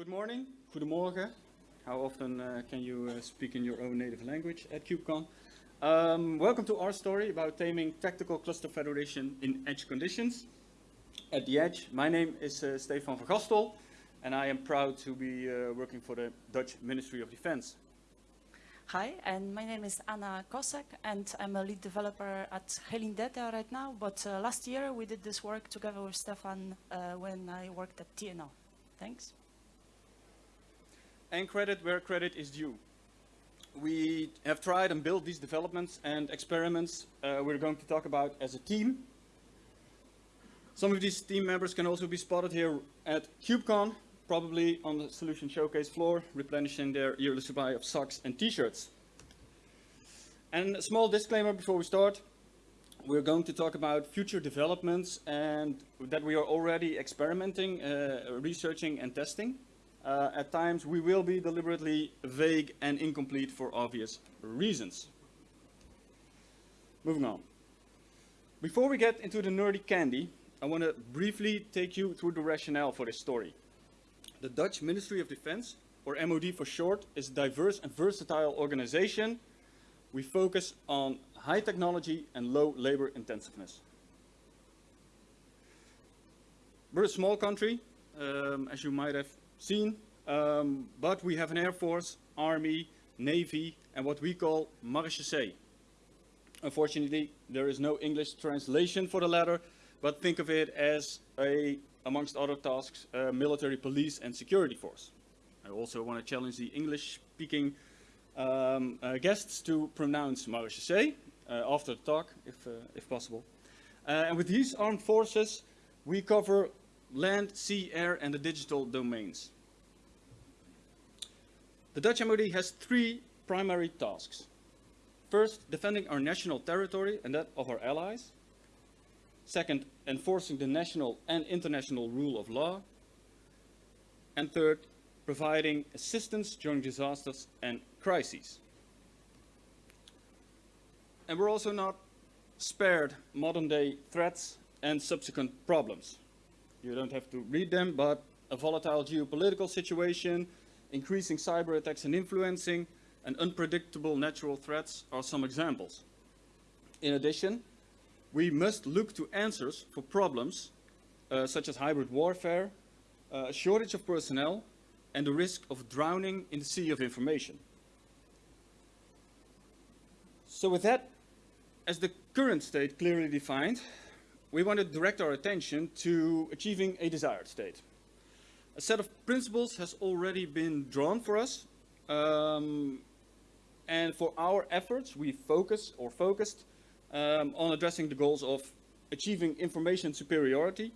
Good morning, goedemorgen. How often uh, can you uh, speak in your own native language at KubeCon? Um, welcome to our story about taming tactical cluster federation in edge conditions. At the edge, my name is uh, Stefan van Gastel, and I am proud to be uh, working for the Dutch Ministry of Defense. Hi, and my name is Anna Kosek, and I'm a lead developer at Helin Data right now, but uh, last year we did this work together with Stefan uh, when I worked at TNO. Thanks. And credit where credit is due. We have tried and built these developments and experiments uh, we're going to talk about as a team. Some of these team members can also be spotted here at KubeCon, probably on the solution showcase floor, replenishing their yearly supply of socks and t-shirts. And a small disclaimer before we start. We're going to talk about future developments and that we are already experimenting, uh, researching and testing. Uh, at times we will be deliberately vague and incomplete for obvious reasons. Moving on. Before we get into the nerdy candy, I want to briefly take you through the rationale for this story. The Dutch Ministry of Defense, or MOD for short, is a diverse and versatile organization. We focus on high technology and low labor intensiveness. We're a small country, um, as you might have seen, um, but we have an air force, army, navy, and what we call marechaussee. Unfortunately, there is no English translation for the latter, but think of it as a, amongst other tasks, military police and security force. I also want to challenge the English-speaking um, uh, guests to pronounce marechaussee uh, after the talk, if, uh, if possible. Uh, and with these armed forces, we cover land, sea, air, and the digital domains. The Dutch MOD has three primary tasks. First, defending our national territory and that of our allies. Second, enforcing the national and international rule of law. And third, providing assistance during disasters and crises. And we're also not spared modern day threats and subsequent problems. You don't have to read them, but a volatile geopolitical situation, increasing cyber attacks and influencing, and unpredictable natural threats are some examples. In addition, we must look to answers for problems uh, such as hybrid warfare, uh, shortage of personnel, and the risk of drowning in the sea of information. So with that as the current state clearly defined, we want to direct our attention to achieving a desired state. A set of principles has already been drawn for us, um, and for our efforts, we focus or focused um, on addressing the goals of achieving information superiority,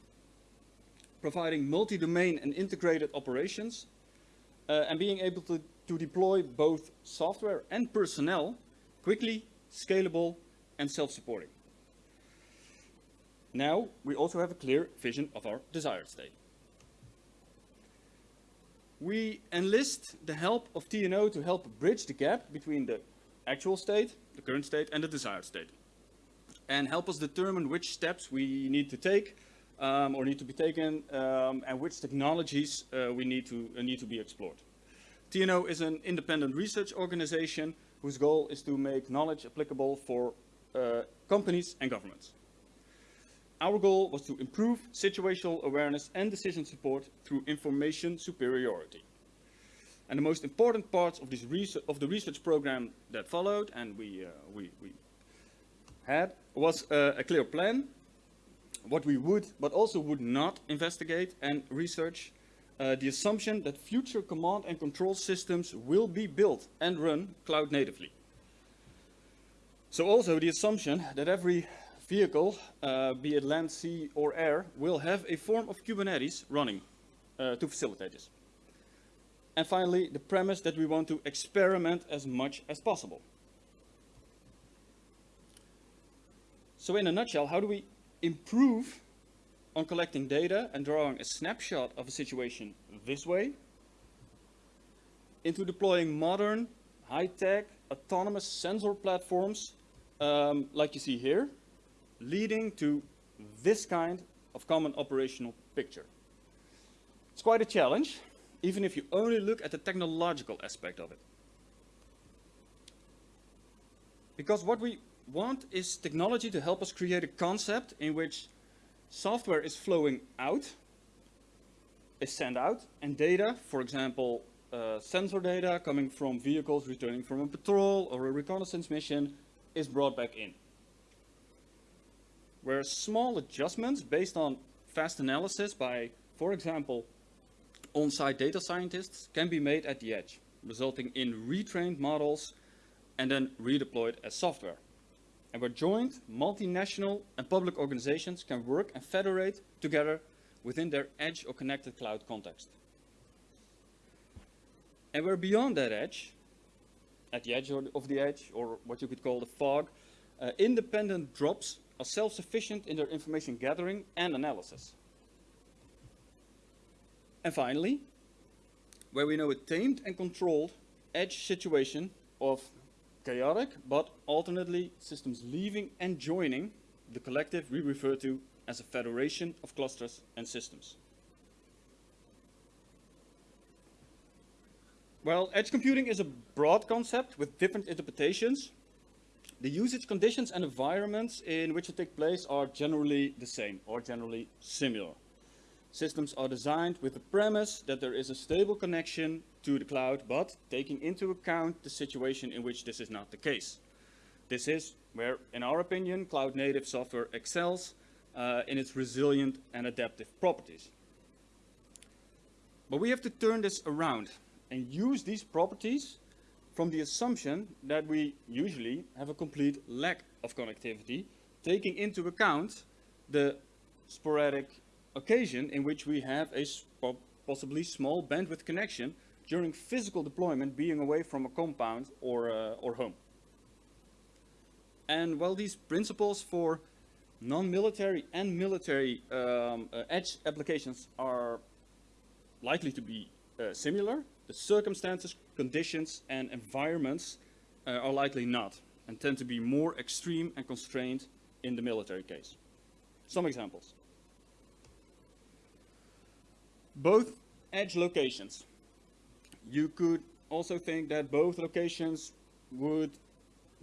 providing multi-domain and integrated operations, uh, and being able to, to deploy both software and personnel quickly, scalable, and self-supporting. Now, we also have a clear vision of our desired state. We enlist the help of TNO to help bridge the gap between the actual state, the current state, and the desired state. And help us determine which steps we need to take um, or need to be taken um, and which technologies uh, we need to, uh, need to be explored. TNO is an independent research organization whose goal is to make knowledge applicable for uh, companies and governments. Our goal was to improve situational awareness and decision support through information superiority. And the most important parts of, this of the research program that followed and we, uh, we, we had was uh, a clear plan, what we would but also would not investigate and research, uh, the assumption that future command and control systems will be built and run cloud natively. So also the assumption that every vehicle, uh, be it land, sea or air, will have a form of Kubernetes running uh, to facilitate this. And finally, the premise that we want to experiment as much as possible. So in a nutshell, how do we improve on collecting data and drawing a snapshot of a situation this way into deploying modern, high-tech, autonomous sensor platforms um, like you see here, leading to this kind of common operational picture. It's quite a challenge, even if you only look at the technological aspect of it. Because what we want is technology to help us create a concept in which software is flowing out, is sent out, and data, for example, uh, sensor data coming from vehicles returning from a patrol or a reconnaissance mission, is brought back in. Where small adjustments based on fast analysis by, for example, on-site data scientists can be made at the edge, resulting in retrained models and then redeployed as software. And where joint, multinational and public organizations can work and federate together within their edge or connected cloud context. And where beyond that edge, at the edge of the edge, or what you could call the fog, uh, independent drops are self-sufficient in their information gathering and analysis. And finally, where we know a tamed and controlled edge situation of chaotic, but alternately systems leaving and joining the collective we refer to as a federation of clusters and systems. Well, edge computing is a broad concept with different interpretations. The usage conditions and environments in which it takes place are generally the same or generally similar. Systems are designed with the premise that there is a stable connection to the cloud, but taking into account the situation in which this is not the case. This is where, in our opinion, cloud native software excels uh, in its resilient and adaptive properties. But we have to turn this around and use these properties from the assumption that we usually have a complete lack of connectivity, taking into account the sporadic occasion in which we have a possibly small bandwidth connection during physical deployment being away from a compound or, uh, or home. And while these principles for non-military and military um, uh, edge applications are likely to be uh, similar, the circumstances, conditions, and environments uh, are likely not, and tend to be more extreme and constrained in the military case. Some examples. Both edge locations. You could also think that both locations would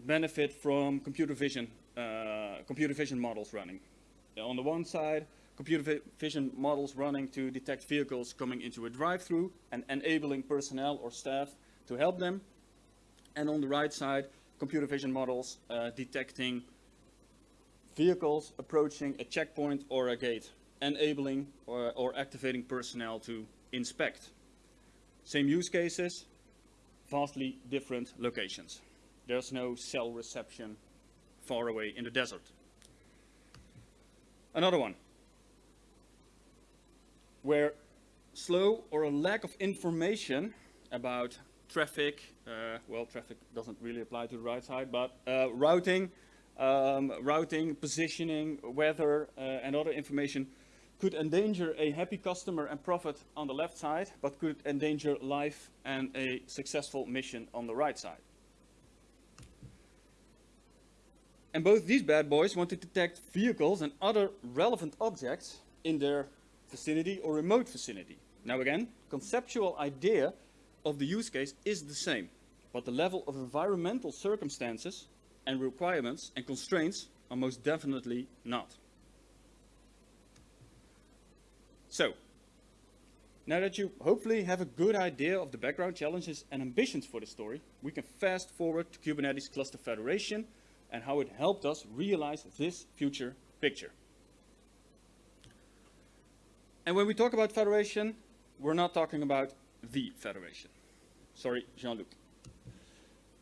benefit from computer vision, uh, computer vision models running. On the one side, computer vision models running to detect vehicles coming into a drive-through and enabling personnel or staff to help them. And on the right side, computer vision models uh, detecting vehicles approaching a checkpoint or a gate, enabling or, or activating personnel to inspect. Same use cases, vastly different locations. There's no cell reception far away in the desert. Another one, where slow or a lack of information about traffic, uh, well, traffic doesn't really apply to the right side, but uh, routing, um, routing, positioning, weather, uh, and other information could endanger a happy customer and profit on the left side, but could endanger life and a successful mission on the right side. And both these bad boys want to detect vehicles and other relevant objects in their vicinity or remote vicinity. Now again, conceptual idea of the use case is the same, but the level of environmental circumstances and requirements and constraints are most definitely not. So, now that you hopefully have a good idea of the background challenges and ambitions for the story, we can fast forward to Kubernetes Cluster Federation and how it helped us realize this future picture. And when we talk about federation, we're not talking about the federation. Sorry, Jean-Luc.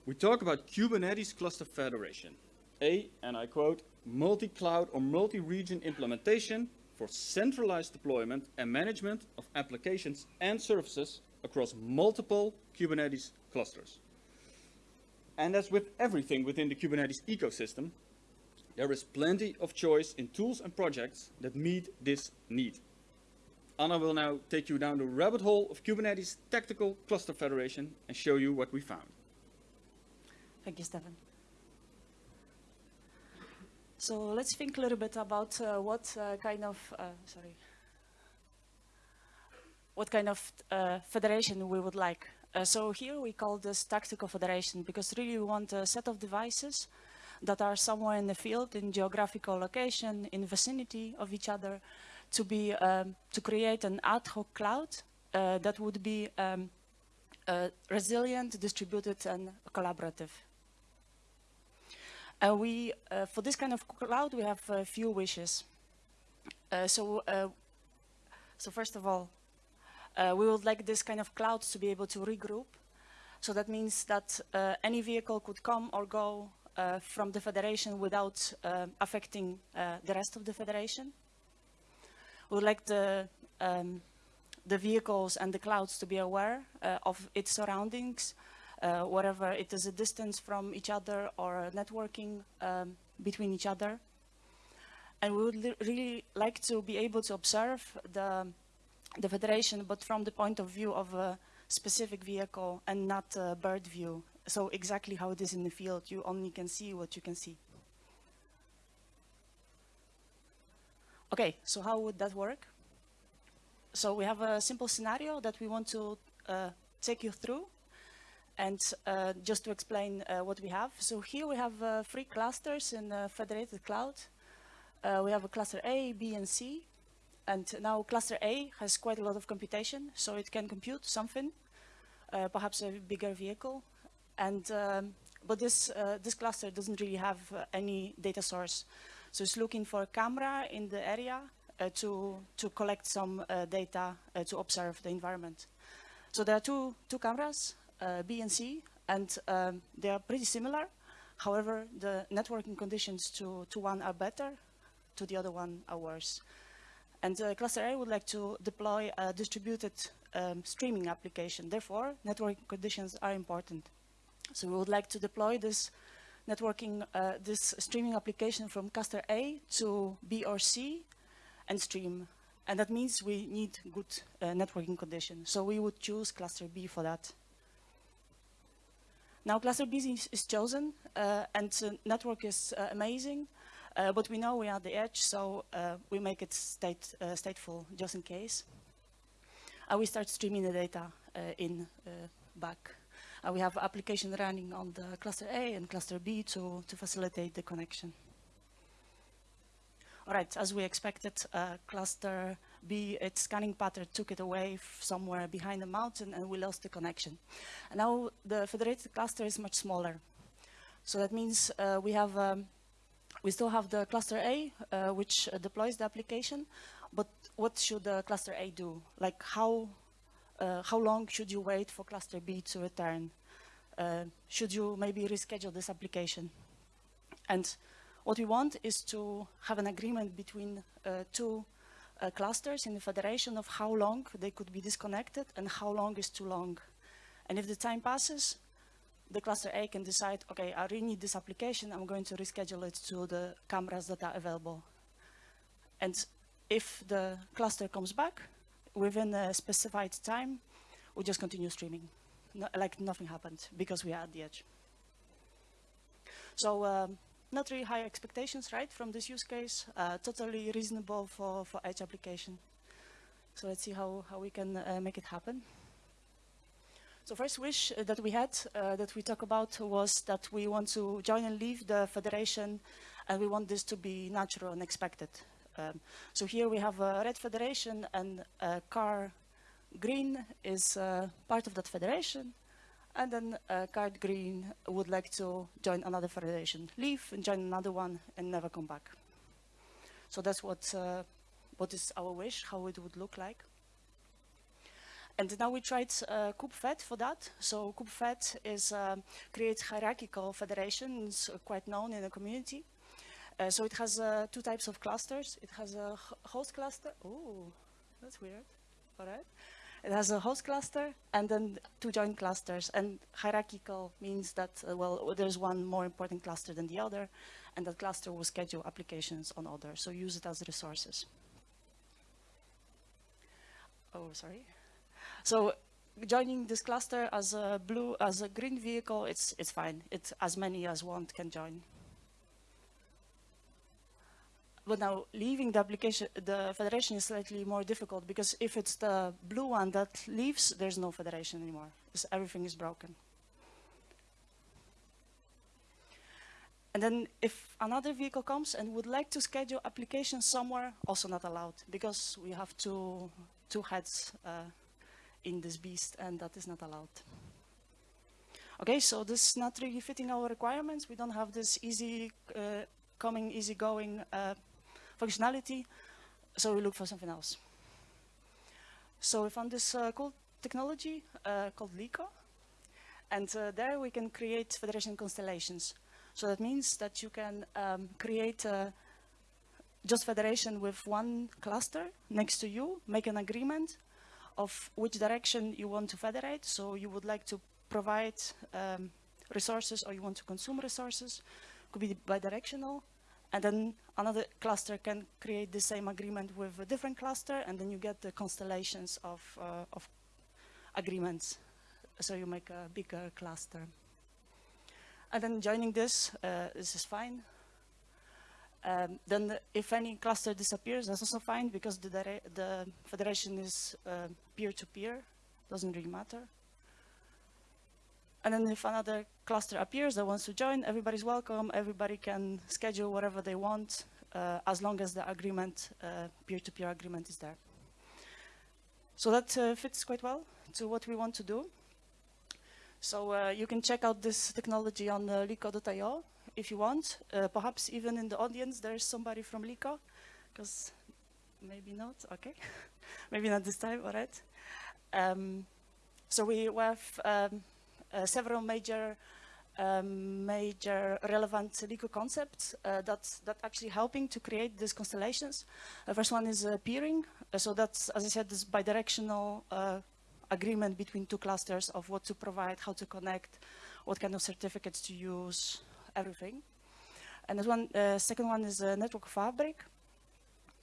We talk about Kubernetes Cluster Federation, a, and I quote, multi-cloud or multi-region implementation for centralized deployment and management of applications and services across multiple Kubernetes clusters. And as with everything within the Kubernetes ecosystem, there is plenty of choice in tools and projects that meet this need. Anna will now take you down the rabbit hole of Kubernetes Tactical Cluster Federation and show you what we found. Thank you, Stefan. So let's think a little bit about uh, what uh, kind of, uh, sorry, what kind of uh, federation we would like. Uh, so here we call this tactical federation because really we want a set of devices that are somewhere in the field, in geographical location, in vicinity of each other, to be um, to create an ad hoc cloud uh, that would be um, uh, resilient, distributed, and collaborative. And we, uh, for this kind of cloud, we have a few wishes. Uh, so, uh, so first of all, uh, we would like this kind of cloud to be able to regroup. So that means that any vehicle could come or go from the federation without affecting the rest of the federation. We would like the, um, the vehicles and the clouds to be aware of its surroundings, wherever it is a distance from each other or networking um, between each other. And we would really like to be able to observe the, the federation, but from the point of view of a specific vehicle and not a bird view so exactly how it is in the field, you only can see what you can see. Okay, so how would that work? So we have a simple scenario that we want to uh, take you through. And uh, just to explain uh, what we have. So here we have uh, three clusters in the federated cloud. Uh, we have a cluster A, B, and C. And now cluster A has quite a lot of computation, so it can compute something, uh, perhaps a bigger vehicle. And, um, but this, uh, this cluster doesn't really have uh, any data source. So it's looking for a camera in the area uh, to, to collect some uh, data uh, to observe the environment. So there are two, two cameras, uh, B and C, and um, they are pretty similar. However, the networking conditions to, to one are better, to the other one are worse. And uh, cluster A would like to deploy a distributed um, streaming application. Therefore, networking conditions are important. So we would like to deploy this networking, uh, this streaming application from cluster A to B or C and stream. And that means we need good uh, networking conditions. So we would choose cluster B for that. Now cluster B is, is chosen uh, and network is uh, amazing, uh, but we know we are at the edge, so uh, we make it state, stateful just in case. And we start streaming the data in back. Uh, we have application running on the cluster A and cluster B to, to facilitate the connection. All right, as we expected, uh, cluster B, its scanning pattern took it away somewhere behind the mountain and we lost the connection. And now the federated cluster is much smaller. So that means uh, we have, um, we still have the cluster A, uh, which uh, deploys the application, but what should the cluster A do? Like how uh, how long should you wait for cluster B to return? Uh, should you maybe reschedule this application? And what we want is to have an agreement between uh, two uh, clusters in the federation of how long they could be disconnected and how long is too long. And if the time passes, the cluster A can decide, okay, I really need this application, I'm going to reschedule it to the cameras that are available. And if the cluster comes back, within a specified time, we just continue streaming. No, like nothing happened because we are at the edge. So um, not really high expectations, right, from this use case. Uh, totally reasonable for, for edge application. So let's see how, how we can uh, make it happen. So first wish uh, that we had, uh, that we talk about was that we want to join and leave the federation and we want this to be natural and expected. Um, so here we have a red federation and a car green is uh, part of that federation. And then uh, card green would like to join another federation, leave and join another one and never come back. So that's what, uh, what is our wish, how it would look like. And now we tried uh, KubeFed for that. So KubeFed is uh, create hierarchical federations, uh, quite known in the community. Uh, so it has uh, two types of clusters. It has a host cluster. Oh, that's weird. All right. It has a host cluster and then two joint clusters. And hierarchical means that, uh, well, there's one more important cluster than the other, and that cluster will schedule applications on others. So use it as resources. Oh, sorry. So joining this cluster as a blue, as a green vehicle, it's, it's fine. It's as many as one can join. But now leaving the application, the federation is slightly more difficult because if it's the blue one that leaves, there's no federation anymore. Everything is broken. And then if another vehicle comes and would like to schedule applications somewhere, also not allowed because we have two, two heads uh, in this beast and that is not allowed. Okay, so this is not really fitting our requirements. We don't have this easy uh, coming, easy going uh, functionality, so we look for something else. So we found this uh, cool technology uh, called Liqo, and uh, there we can create federation constellations. So that means that you can um, create a just federation with one cluster next to you, make an agreement of which direction you want to federate. So you would like to provide um, resources or you want to consume resources, could be bidirectional. And then another cluster can create the same agreement with a different cluster and then you get the constellations of, uh, of agreements. So you make a bigger cluster. And then joining this, uh, this is fine. Um, then the, if any cluster disappears, that's also fine because the, the federation is uh, peer-to-peer, uh, -peer, doesn't really matter. And then if another cluster appears that wants to join, everybody's welcome, everybody can schedule whatever they want, uh, as long as the agreement, uh, peer-to-peer -peer agreement is there. So that uh, fits quite well to what we want to do. So uh, you can check out this technology on uh, Liqo.io if you want. Uh, perhaps even in the audience there's somebody from Liqo, because maybe not, okay. maybe not this time, all right. Um, so we have um, uh, several major um, major relevant Liqo concepts uh, that, that actually helping to create these constellations. The first one is uh, peering. so that's, as I said, this bidirectional agreement between two clusters of what to provide, how to connect, what kind of certificates to use, everything. And the one, uh, second one is network fabric,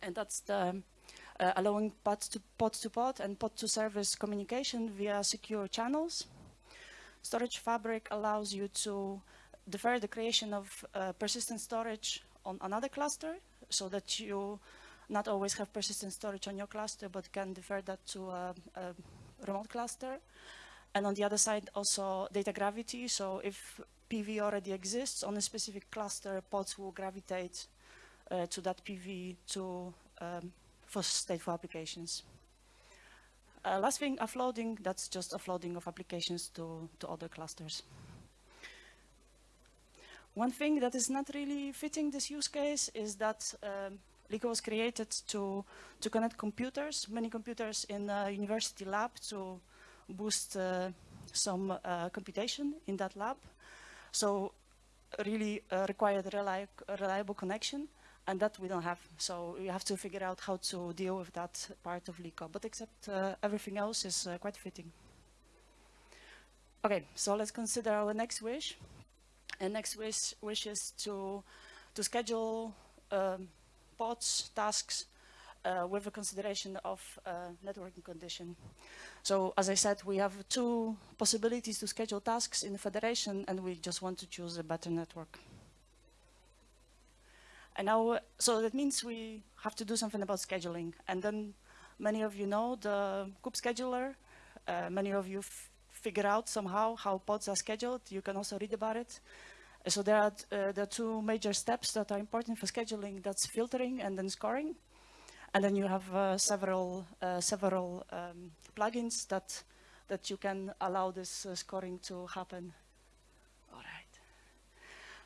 and that's the uh, allowing pod to pod to pod and pod to service communication via secure channels. Storage fabric allows you to defer the creation of uh, persistent storage on another cluster so that you not always have persistent storage on your cluster, but can defer that to a, a remote cluster. And on the other side, also data gravity. So if PV already exists on a specific cluster, pods will gravitate uh, to that PV to um, for stateful applications. Uh, last thing, offloading, that's just offloading of applications to, to other clusters. One thing that is not really fitting this use case is that um, Liqo was created to, to connect computers, many computers in a university lab to boost uh, some uh, computation in that lab. So really uh, required reli reliable connection and that we don't have. So we have to figure out how to deal with that part of Liqo. But except uh, everything else is uh, quite fitting. Okay, so let's consider our next wish. And next wish, wish is to, to schedule um, pods, tasks, uh, with a consideration of uh, networking condition. So as I said, we have two possibilities to schedule tasks in the federation and we just want to choose a better network. And now, so that means we have to do something about scheduling. And then many of you know the kube scheduler. Uh, many of you figure out somehow how pods are scheduled. You can also read about it. So there are, uh, the two major steps that are important for scheduling. That's filtering and then scoring. And then you have uh, several, uh, several um, plugins that, that you can allow this uh, scoring to happen. All right.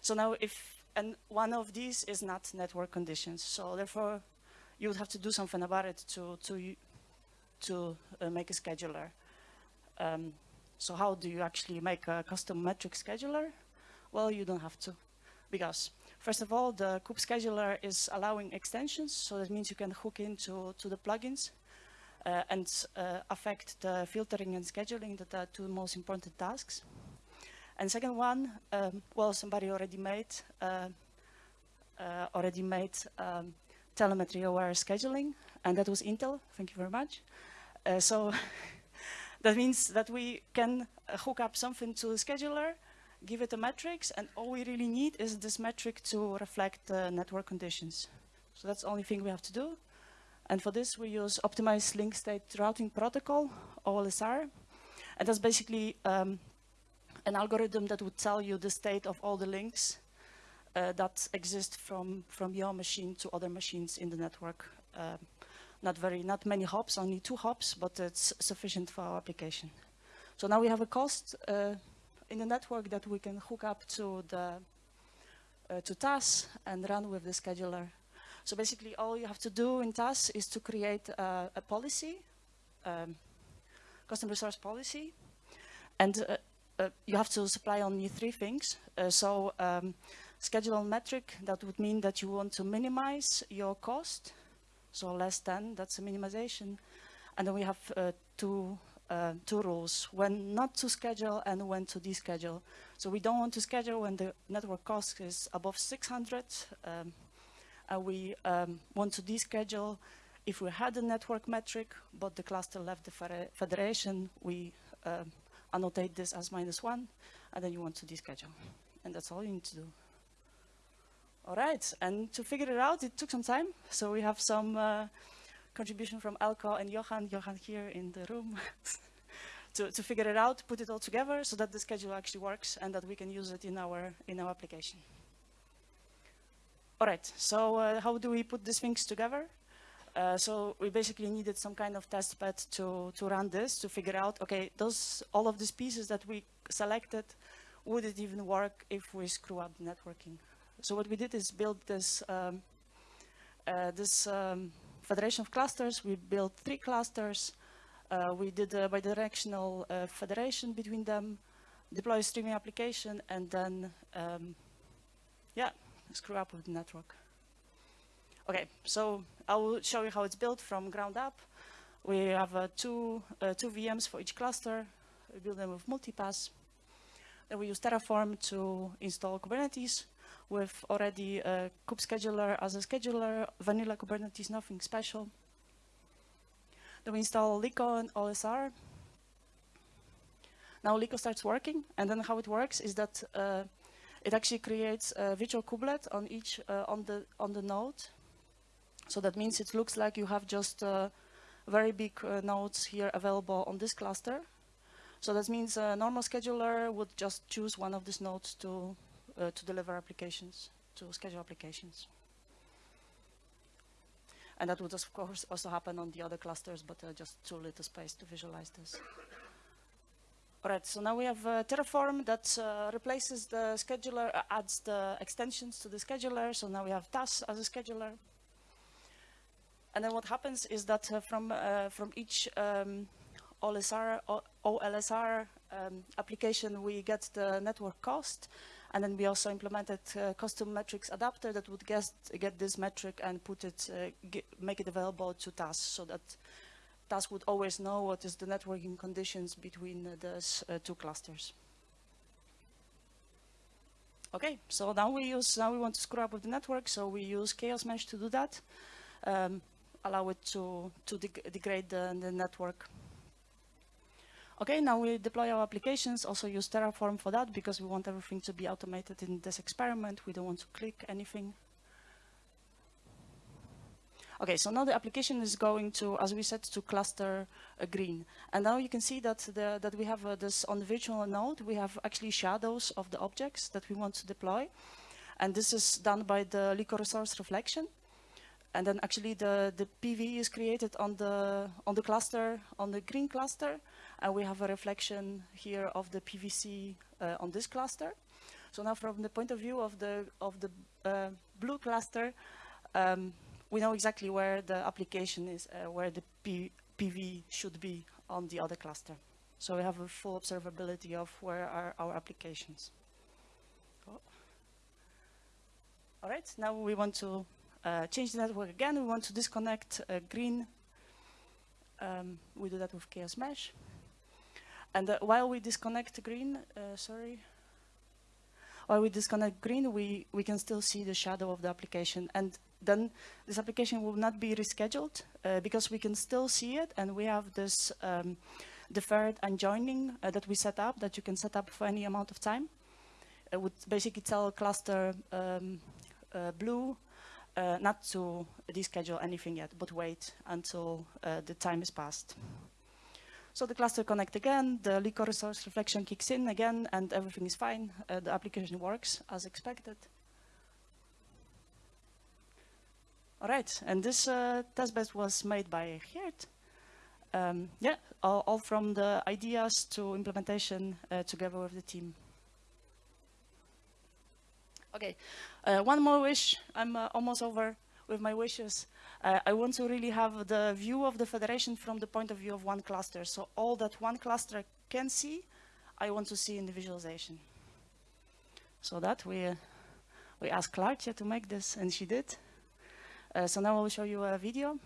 So now if, and one of these is not network conditions. So therefore, you would have to do something about it to, to, to uh, make a scheduler. Um, so how do you actually make a custom metric scheduler? Well, you don't have to because first of all, the kube scheduler is allowing extensions. So that means you can hook into to the plugins uh, and uh, affect the filtering and scheduling that are two most important tasks. And second one, um, well, somebody already made uh, uh already made um, telemetry aware scheduling, and that was Intel. Thank you very much. Uh, so that means that we can hook up something to the scheduler give it a matrix, and all we really need is this metric to reflect the network conditions. So that's the only thing we have to do. And for this, we use optimized link state routing protocol, OLSR. And that's basically um, an algorithm that would tell you the state of all the links uh, that exist from, from your machine to other machines in the network. Uh, not very, not many hops, only two hops, but it's sufficient for our application. So now we have a cost uh, in the network that we can hook up to the uh, to TAS and run with the scheduler. So basically all you have to do in TAS is to create uh, a policy, um, custom resource policy, and uh, you have to supply only three things. Uh, so um, schedule metric, that would mean that you want to minimize your cost, so less than, that's a minimization. And then we have uh, two uh, two rules, when not to schedule and when to deschedule. So we don't want to schedule when the network cost is above 600. Um, and we um, want to deschedule if we had a network metric, but the cluster left the federation, we um, annotate this as minus one, and then you want to deschedule. And that's all you need to do. All right, and to figure it out, it took some time. So we have some uh, contribution from Elko and Johan, Johan here in the room, to, to figure it out, put it all together so that the schedule actually works and that we can use it in our, in our application. All right, so uh, how do we put these things together? Uh, so we basically needed some kind of test bed to, to run this, to figure out, okay, those, all of these pieces that we selected, would it even work if we screw up the networking? So what we did is build this, um, uh, this um, federation of clusters. We built three clusters. Uh, we did a bidirectional uh, federation between them, deploy a streaming application, and then, um, yeah, screw up with the network. Okay, so I will show you how it's built from ground up. We have uh, two, uh, two VMs for each cluster. We build them with multipass. Then we use Terraform to install Kubernetes with already a kube scheduler as a scheduler, vanilla Kubernetes, nothing special. Then we install Liqo and OSR. Now Liqo starts working, and then how it works is that uh, it actually creates a virtual kubelet on each uh, on the on the node. So that means it looks like you have just uh, very big uh, nodes here available on this cluster. So that means a normal scheduler would just choose one of these nodes to uh, to deliver applications, to schedule applications. And that would, of course, also happen on the other clusters, but uh, just too little space to visualize this. All right, so now we have uh, Terraform that uh, replaces the scheduler, adds the extensions to the scheduler. So now we have TAS as a scheduler. And then what happens is that uh, from, uh, from each um, OLSR, OLSR um, application, we get the network cost. And then we also implemented uh, custom metrics adapter that would get, get this metric and put it, uh, make it available to TAS so that TAS would always know what is the networking conditions between uh, those uh, two clusters. Okay, so now we use, now we want to screw up with the network, so we use Chaos Mesh to do that, um, allow it to, to deg degrade the, the network Okay, now we deploy our applications, also use Terraform for that because we want everything to be automated in this experiment. We don't want to click anything. Okay, so now the application is going to, as we said, to cluster uh, green. And now you can see that, the, that we have uh, this on the virtual node, we have actually shadows of the objects that we want to deploy. And this is done by the Liqo resource reflection. And then actually the, the PV is created on the, on the cluster, on the green cluster. And we have a reflection here of the PVC uh, on this cluster. So now from the point of view of the, of the uh, blue cluster, um, we know exactly where the application is, uh, where the P PV should be on the other cluster. So we have a full observability of where are our applications. Oh. All right, now we want to uh, change the network again. We want to disconnect uh, green. Um, we do that with Chaos Mesh. And uh, while we disconnect green, uh, sorry, while we disconnect green, we, we can still see the shadow of the application. And then this application will not be rescheduled uh, because we can still see it. And we have this um, deferred unjoining uh, that we set up that you can set up for any amount of time. It would basically tell cluster um, blue uh, not to deschedule anything yet, but wait until uh, the time is passed. So the cluster connect again, the Liqo resource reflection kicks in again, and everything is fine. Uh, the application works as expected. All right, and this uh, testbed was made by Geert. Um, yeah, all, all, from the ideas to implementation uh, together with the team. Okay, uh, one more wish. I'm uh, almost over with my wishes. Uh, I want to really have the view of the federation from the point of view of one cluster. So all that one cluster can see, I want to see in the visualization. So that we, uh, we asked Claudia to make this, and she did. Uh, so now I will show you a video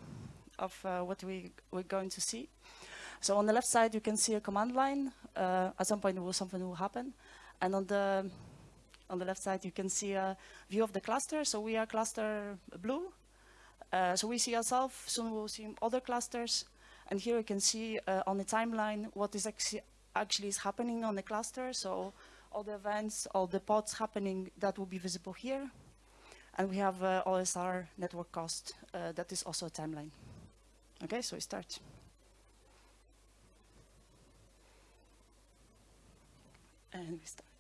of uh, what we, we're going to see. So on the left side, you can see a command line. At some point, will, something will happen. And on the on the left side, you can see a view of the cluster. So we are cluster blue. Uh, so we see ourselves, soon we'll see other clusters. And here you can see uh, on the timeline what is actually, is happening on the cluster. So all the events, all the pods happening, that will be visible here. And we have uh, OSR network cost, uh, that is also a timeline. Okay, so we start. And we start.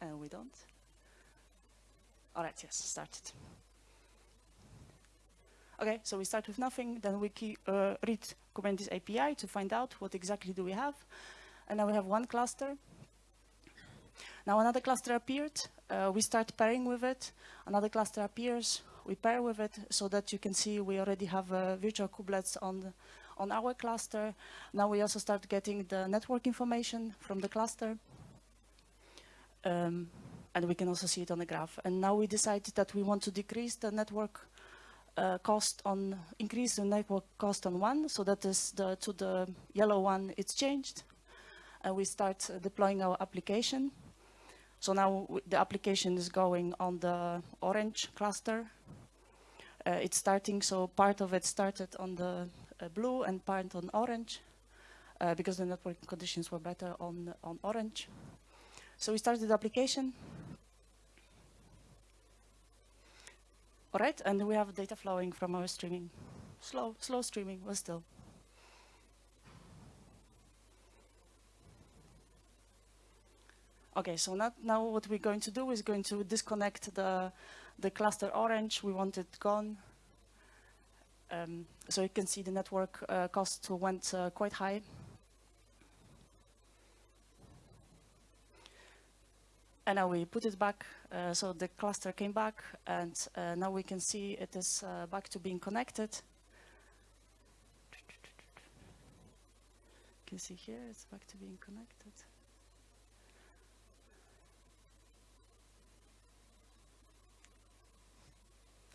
And we don't. All right, yes, started. Okay, so we start with nothing, then we key, uh, read Kubernetes API to find out what exactly do we have. And now we have one cluster. Now another cluster appeared, uh, we start pairing with it. Another cluster appears, we pair with it so that you can see we already have uh, virtual kubelets on, on our cluster. Now we also start getting the network information from the cluster. Um, and we can also see it on the graph. And now we decided that we want to decrease the network uh, cost on, increase the network cost on one, so that is the, to the yellow one, it's changed. And we start uh, deploying our application. So now the application is going on the orange cluster. Uh, it's starting, so part of it started on the uh, blue and part on orange, uh, because the network conditions were better on, on orange. So we started the application. All right, and we have data flowing from our streaming. Slow, slow streaming, but still. Okay, so not, now what we're going to do is going to disconnect the, the cluster orange. We want it gone. Um, so you can see the network uh, cost went uh, quite high. And now we put it back, uh, so the cluster came back, and uh, now we can see it is uh, back to being connected. You can see here, it's back to being connected.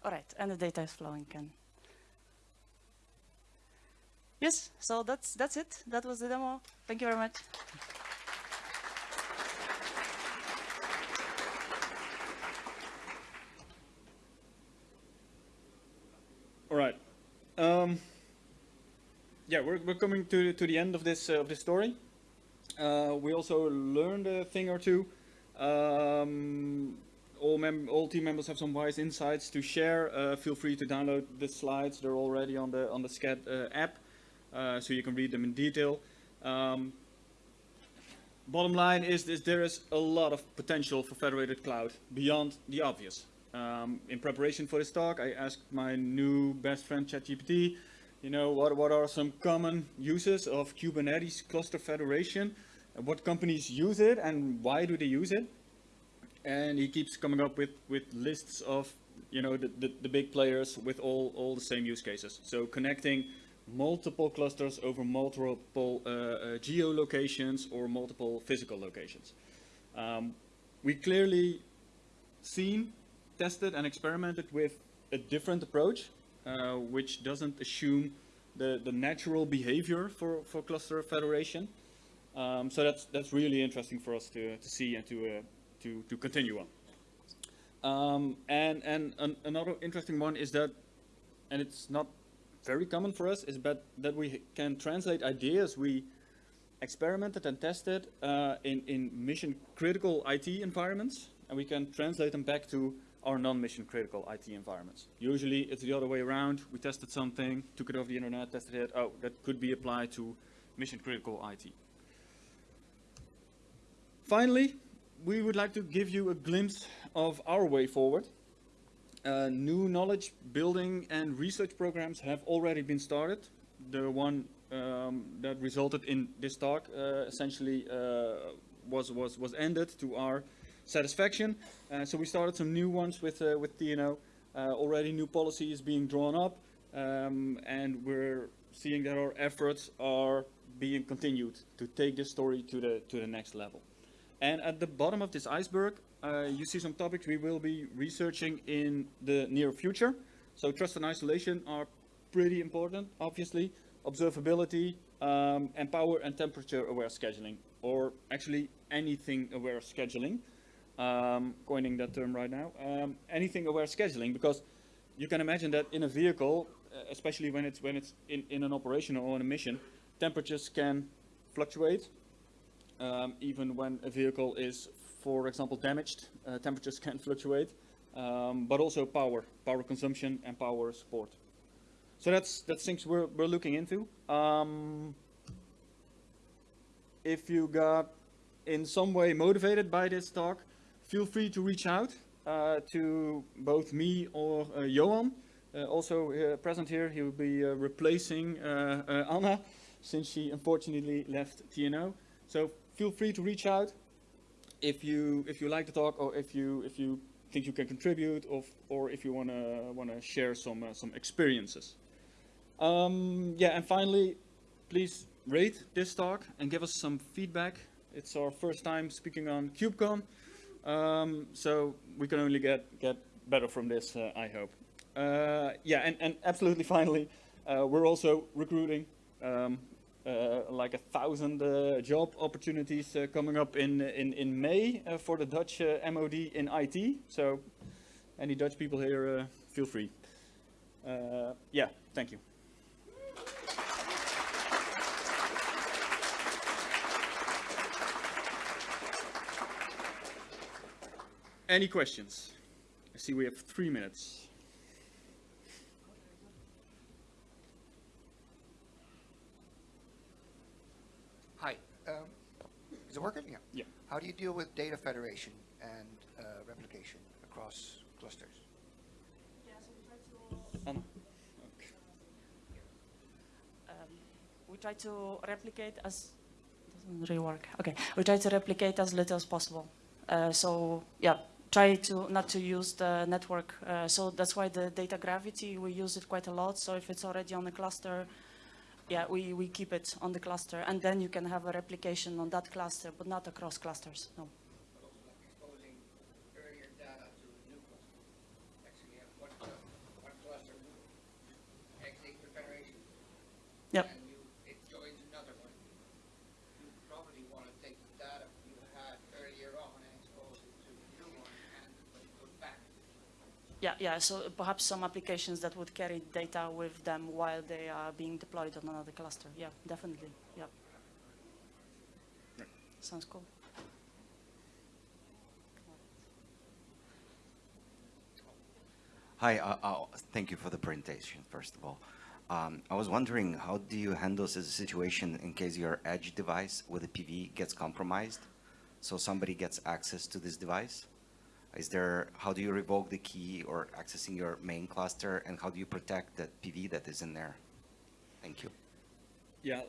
All right, and the data is flowing again. Yes, so that's that's it. That was the demo. Thank you very much. All right. Um, yeah, we're, we're coming to, to the end of this, uh, of this story. Uh, we also learned a thing or two. Um, all, all team members have some wise insights to share. Uh, feel free to download the slides. They're already on the, on the Sched uh, app, uh, so you can read them in detail. Um, bottom line is, is there is a lot of potential for federated cloud beyond the obvious. Um, in preparation for this talk, I asked my new best friend ChatGPT, you know, what, what are some common uses of Kubernetes cluster federation? What companies use it and why do they use it? And he keeps coming up with, with lists of, you know, the, the, the big players with all, all the same use cases. So connecting multiple clusters over multiple uh, uh, geolocations or multiple physical locations. Um, we clearly seen tested and experimented with a different approach, uh, which doesn't assume the, the natural behavior for, for cluster federation. Um, so that's, that's really interesting for us to, to see and to, uh, to, to continue on. Um, and and an, another interesting one is that, and it's not very common for us, is that, that we can translate ideas we experimented and tested uh, in, in mission critical IT environments, and we can translate them back to our non-mission critical IT environments. Usually it's the other way around. We tested something, took it off the internet, tested it. Oh, that could be applied to mission critical IT. Finally, we would like to give you a glimpse of our way forward. Uh, new knowledge building and research programs have already been started. The one um, that resulted in this talk uh, essentially uh, was, was, was ended to our satisfaction. Uh, so we started some new ones with, uh, with TNO. Uh, already new policy is being drawn up um, and we're seeing that our efforts are being continued to take this story to the, to the next level. And at the bottom of this iceberg, uh, you see some topics we will be researching in the near future. So trust and isolation are pretty important, obviously. Observability, um, and power and temperature aware scheduling, or actually anything aware scheduling. Um, coining that term right now. Um, anything aware scheduling, because you can imagine that in a vehicle, uh, especially when it's when it's in, in an operation or on a mission, temperatures can fluctuate. Um, even when a vehicle is, for example, damaged, uh, temperatures can fluctuate. Um, but also power, power consumption and power support. So that's that's things we're we're looking into. Um, if you got in some way motivated by this talk, feel free to reach out uh, to both me or uh, Johan. Uh, also uh, present here, he will be uh, replacing uh, Anna since she unfortunately left TNO. So feel free to reach out if you if you like the talk or if you if you think you can contribute or or if you wanna wanna share some some experiences. Um, yeah, and finally, please rate this talk and give us some feedback. It's our first time speaking on KubeCon, um, so we can only get, get better from this, uh, I hope. Uh, yeah, and, and absolutely finally, uh, we're also recruiting um, uh, like a thousand uh, job opportunities uh, coming up in, in, in May for the Dutch MOD in IT. So any Dutch people here, feel free. yeah, thank you. Any questions? I see we have three minutes. Hi. Um, is it working? Yeah. Yeah. How do you deal with data federation and uh, replication across clusters? Anna. Um, we try to replicate as doesn't really work. Okay, we try to replicate as little as possible. Uh, so yeah, try to not to use the network. Uh, so that's why the data gravity, we use it quite a lot. So if it's already on the cluster, yeah, we, we keep it on the cluster. And then you can have a replication on that cluster, but not across clusters, no. Yep. Yeah, yeah. So perhaps some applications that would carry data with them while they are being deployed on another cluster. Yeah, definitely. Yeah. Sounds cool. Hi, uh, uh, thank you for the presentation, first of all. Um, I was wondering, how do you handle this situation in case your edge device with a PV gets compromised? So somebody gets access to this device? Is there, how do you revoke the key or accessing your main cluster and how do you protect that PV that is in there? Thank you. Yeah,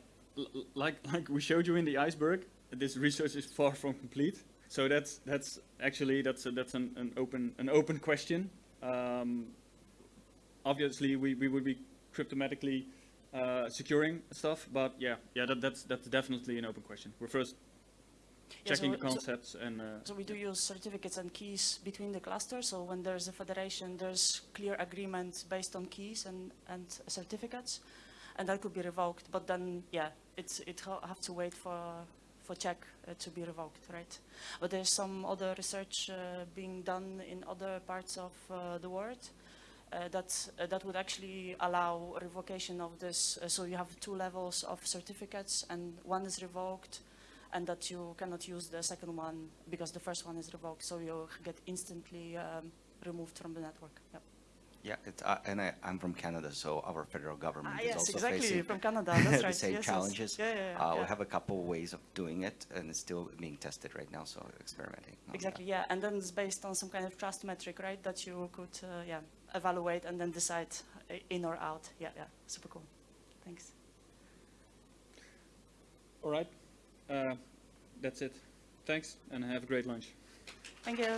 like, like we showed you in the iceberg, this research is far from complete. So that's, that's actually, that's, a, that's an, an, open, an open question. Um, obviously, we, we would be cryptomatically uh, securing stuff, but yeah, yeah, that, that's, that's definitely an open question. We're first checking so, the concepts so, and. Uh, so we do use certificates and keys between the clusters. So when there's a federation, there's clear agreement based on keys and and certificates, and that could be revoked. But then, yeah, it's it ha have to wait for for check uh, to be revoked, right? But there's some other research uh, being done in other parts of uh, the world. uh, that, uh, that would actually allow revocation of this. Uh, so you have two levels of certificates and one is revoked and that you cannot use the second one because the first one is revoked. So you get instantly um, removed from the network. Yep. Yeah, it's, uh, and I, I'm from Canada, so our federal government Ah, is yes, also exactly, facing from Canada, that's the right. same Yes, yes. challenges. Yeah, yeah, yeah, Uh, yeah. We have a couple ways of doing it, and it's still being tested right now, so experimenting. on that. Exactly, yeah, and then it's based on some kind of trust metric, right, that you could, uh, yeah, evaluate and then decide uh, in or out. Yeah, yeah, super cool. Thanks. All right. Uh, that's it. Thanks, and have a great lunch. Thank you.